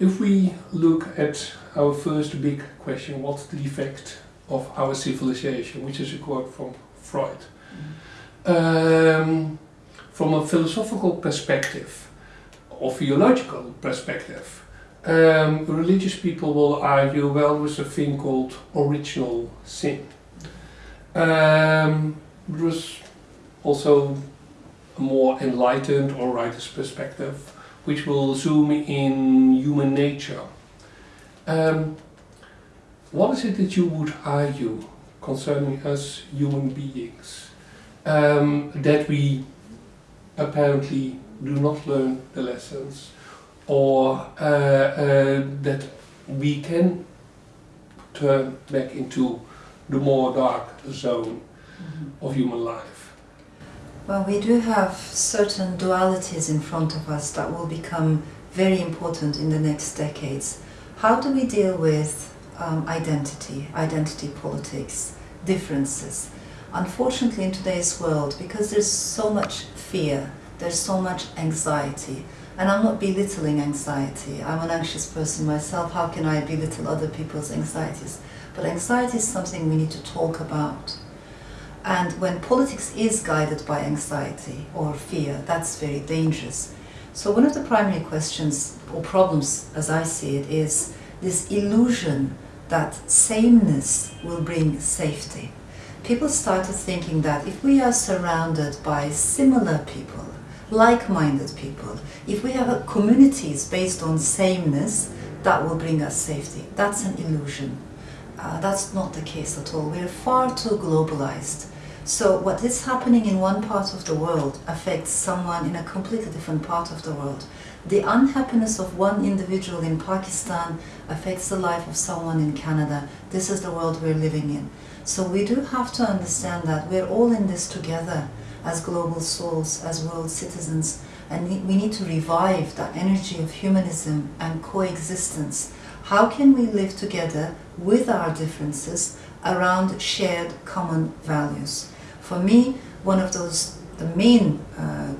if we look at our first big question, what's the defect of our civilization, which is a quote from Freud. Um, from a philosophical perspective, or theological perspective, um, religious people will argue, well, there's a thing called original sin. Um, there's also a more enlightened or writer's perspective, which will zoom in human nature. Um, what is it that you would argue concerning us human beings? Um, that we apparently do not learn the lessons or uh, uh, that we can turn back into the more dark zone mm -hmm. of human life. Well, we do have certain dualities in front of us that will become very important in the next decades. How do we deal with um, identity, identity politics, differences? Unfortunately, in today's world, because there's so much fear, there's so much anxiety, and I'm not belittling anxiety. I'm an anxious person myself. How can I belittle other people's anxieties? But anxiety is something we need to talk about. And when politics is guided by anxiety or fear, that's very dangerous. So one of the primary questions or problems, as I see it, is this illusion that sameness will bring safety. People started thinking that if we are surrounded by similar people, like-minded people. If we have communities based on sameness, that will bring us safety. That's an illusion. Uh, that's not the case at all. We're far too globalized. So what is happening in one part of the world affects someone in a completely different part of the world. The unhappiness of one individual in Pakistan affects the life of someone in Canada. This is the world we're living in. So we do have to understand that we're all in this together as global souls, as world citizens, and we need to revive that energy of humanism and coexistence. How can we live together with our differences around shared common values? For me, one of those, the main uh,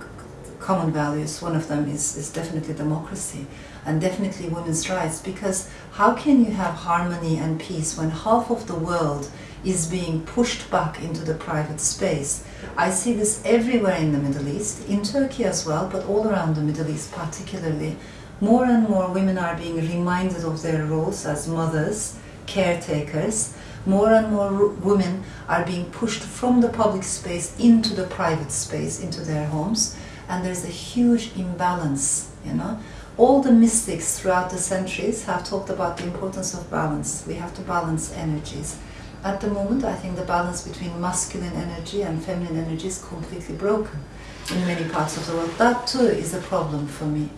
common values, one of them is, is definitely democracy and definitely women's rights because how can you have harmony and peace when half of the world is being pushed back into the private space. I see this everywhere in the Middle East, in Turkey as well, but all around the Middle East particularly. More and more women are being reminded of their roles as mothers, caretakers. More and more women are being pushed from the public space into the private space, into their homes. And there's a huge imbalance, you know. All the mystics throughout the centuries have talked about the importance of balance. We have to balance energies. At the moment, I think the balance between masculine energy and feminine energy is completely broken in many parts of the world. That too is a problem for me.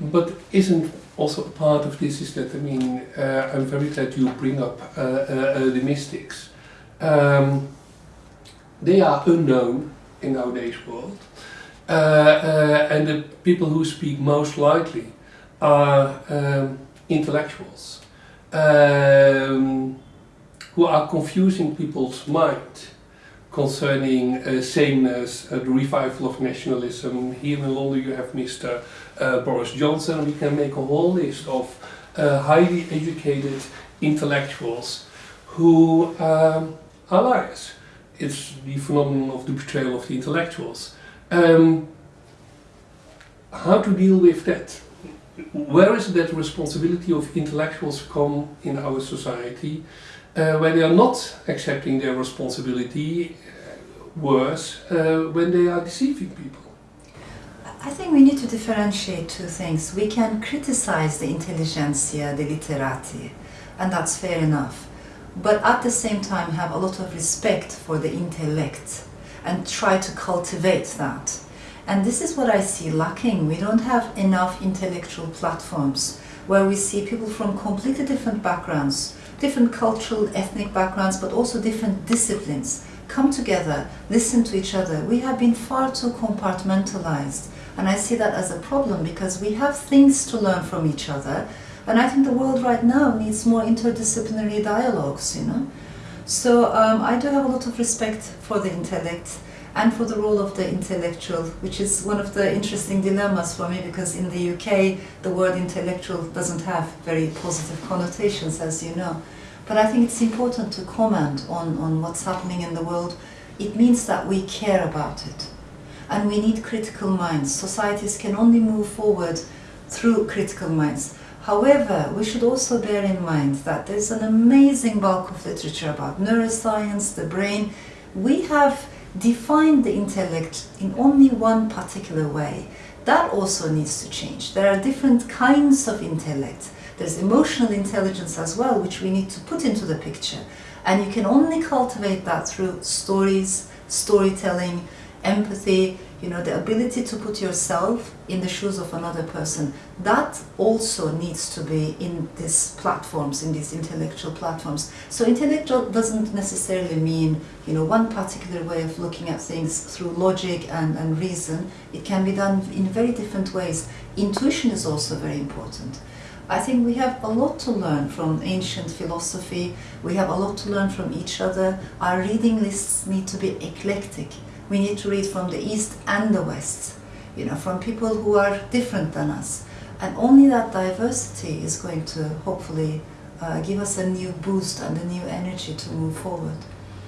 But isn't also part of this is that, I mean, uh, I'm very glad you bring up uh, uh, uh the mystics. Um, they are unknown in nowadays world. Uh, uh, and the people who speak most likely are um, intellectuals. Um, who are confusing people's mind concerning uh, sameness, uh, the revival of nationalism. Here in London you have Mr. Uh, Boris Johnson. We can make a whole list of uh, highly educated intellectuals who um, are liars. It's the phenomenon of the betrayal of the intellectuals. Um, how to deal with that? Where is that responsibility of intellectuals come in our society? Uh, when they are not accepting their responsibility, uh, worse uh, when they are deceiving people. I think we need to differentiate two things. We can criticize the intelligentsia, the literati, and that's fair enough. But at the same time have a lot of respect for the intellect and try to cultivate that. And this is what I see lacking. We don't have enough intellectual platforms where we see people from completely different backgrounds different cultural, ethnic backgrounds, but also different disciplines come together, listen to each other. We have been far too compartmentalized. And I see that as a problem because we have things to learn from each other. And I think the world right now needs more interdisciplinary dialogues, you know. So um, I do have a lot of respect for the intellect and for the role of the intellectual, which is one of the interesting dilemmas for me because in the UK the word intellectual doesn't have very positive connotations, as you know. But I think it's important to comment on, on what's happening in the world. It means that we care about it. And we need critical minds. Societies can only move forward through critical minds. However, we should also bear in mind that there's an amazing bulk of literature about neuroscience, the brain. We have defined the intellect in only one particular way. That also needs to change. There are different kinds of intellect. There's emotional intelligence as well, which we need to put into the picture. And you can only cultivate that through stories, storytelling, empathy, you know, the ability to put yourself in the shoes of another person. That also needs to be in these platforms, in these intellectual platforms. So intellectual doesn't necessarily mean, you know, one particular way of looking at things through logic and, and reason. It can be done in very different ways. Intuition is also very important. I think we have a lot to learn from ancient philosophy. We have a lot to learn from each other. Our reading lists need to be eclectic. We need to read from the East and the West, you know, from people who are different than us. And only that diversity is going to hopefully uh, give us a new boost and a new energy to move forward.